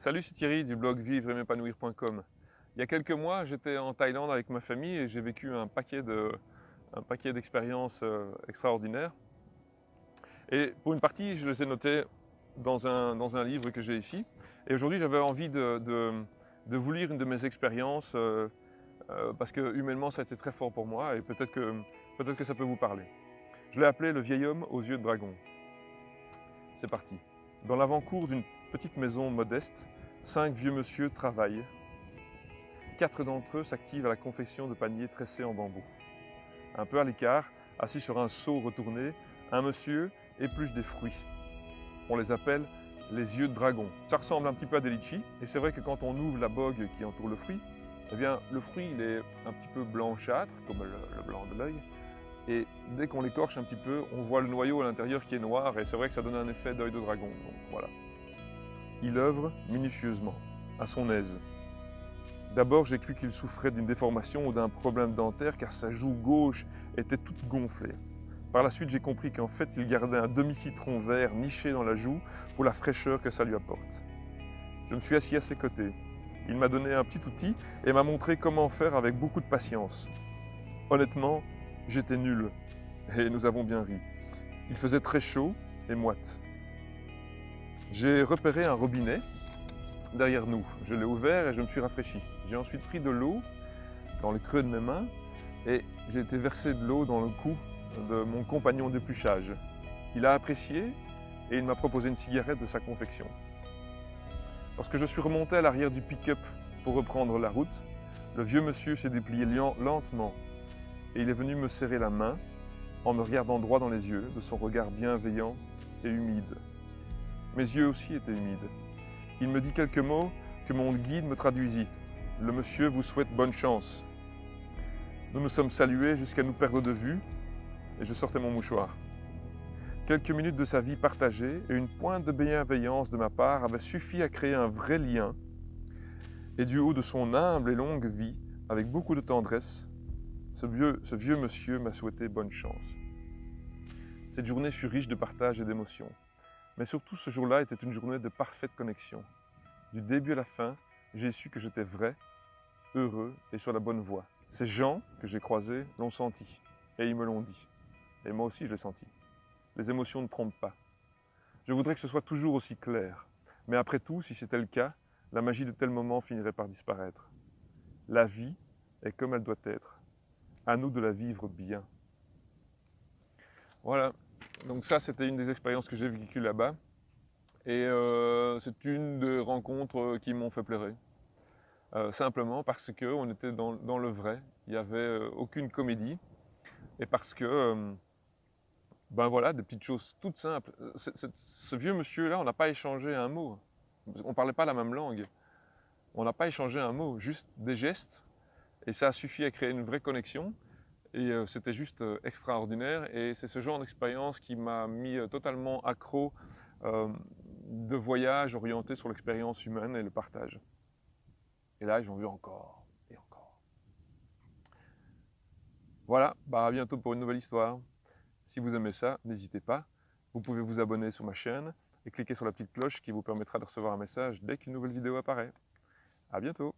Salut, c'est Thierry du blog vivre m'épanouir.com. Il y a quelques mois, j'étais en Thaïlande avec ma famille et j'ai vécu un paquet d'expériences euh, extraordinaires. Et pour une partie, je les ai notées dans un, dans un livre que j'ai ici. Et aujourd'hui, j'avais envie de, de, vous lire une de mes expériences euh, euh, parce que humainement, ça a été très fort pour moi et peut-être que, peut que ça peut vous parler. Je l'ai appelé Le vieil homme aux yeux de dragon. C'est parti. Dans l'avant-cour d'une petite maison modeste, cinq vieux monsieur travaillent. Quatre d'entre eux s'activent à la confection de paniers tressés en bambou. Un peu à l'écart, assis sur un seau retourné, un monsieur épluche des fruits. On les appelle les yeux de dragon. Ça ressemble un petit peu à des litchis, et c'est vrai que quand on ouvre la bogue qui entoure le fruit, eh bien, le fruit il est un petit peu blanchâtre, comme le blanc de l'œil, et dès qu'on l'écorche un petit peu, on voit le noyau à l'intérieur qui est noir et c'est vrai que ça donne un effet d'œil de dragon. Voilà. Il œuvre minutieusement, à son aise. D'abord, j'ai cru qu'il souffrait d'une déformation ou d'un problème dentaire car sa joue gauche était toute gonflée. Par la suite, j'ai compris qu'en fait, il gardait un demi-citron vert niché dans la joue pour la fraîcheur que ça lui apporte. Je me suis assis à ses côtés. Il m'a donné un petit outil et m'a montré comment faire avec beaucoup de patience. Honnêtement, J'étais nul, et nous avons bien ri. Il faisait très chaud et moite. J'ai repéré un robinet derrière nous. Je l'ai ouvert et je me suis rafraîchi. J'ai ensuite pris de l'eau dans le creux de mes mains et j'ai été versé de l'eau dans le cou de mon compagnon d'épluchage. Il a apprécié et il m'a proposé une cigarette de sa confection. Lorsque je suis remonté à l'arrière du pick-up pour reprendre la route, le vieux monsieur s'est déplié lentement et il est venu me serrer la main en me regardant droit dans les yeux de son regard bienveillant et humide. Mes yeux aussi étaient humides. Il me dit quelques mots que mon guide me traduisit. Le monsieur vous souhaite bonne chance. Nous nous sommes salués jusqu'à nous perdre de vue et je sortais mon mouchoir. Quelques minutes de sa vie partagée et une pointe de bienveillance de ma part avaient suffi à créer un vrai lien et du haut de son humble et longue vie, avec beaucoup de tendresse, ce vieux, monsieur m'a souhaité bonne chance. Cette journée fut riche de partage et d'émotions. Mais surtout, ce jour-là était une journée de parfaite connexion. Du début à la fin, j'ai su que j'étais vrai, heureux et sur la bonne voie. Ces gens que j'ai croisés l'ont senti et ils me l'ont dit. Et moi aussi, je l'ai senti. Les émotions ne trompent pas. Je voudrais que ce soit toujours aussi clair. Mais après tout, si c'était le cas, la magie de tel moment finirait par disparaître. La vie est comme elle doit être à nous de la vivre bien. Voilà, donc ça c'était une des expériences que j'ai vécues là-bas. Et euh, c'est une des rencontres qui m'ont fait pleurer. Euh, simplement parce qu'on était dans, le vrai, il n'y avait euh, aucune comédie. Et parce que, ben voilà, des petites choses toutes simples. ce vieux monsieur-là, on n'a pas échangé un mot. On ne parlait pas la même langue. On n'a pas échangé un mot, juste des gestes et ça a suffi à créer une vraie connexion. Et euh, c'était juste euh, extraordinaire. Et c'est ce genre d'expérience qui m'a mis euh, totalement accro de voyage orienté sur l'expérience humaine et le partage. Et là, j'en veux encore et encore. Voilà, bah à bientôt pour une nouvelle histoire. Si vous aimez ça, n'hésitez pas. Vous pouvez vous abonner sur ma chaîne et cliquer sur la petite cloche qui vous permettra de recevoir un message dès qu'une nouvelle vidéo apparaît. À bientôt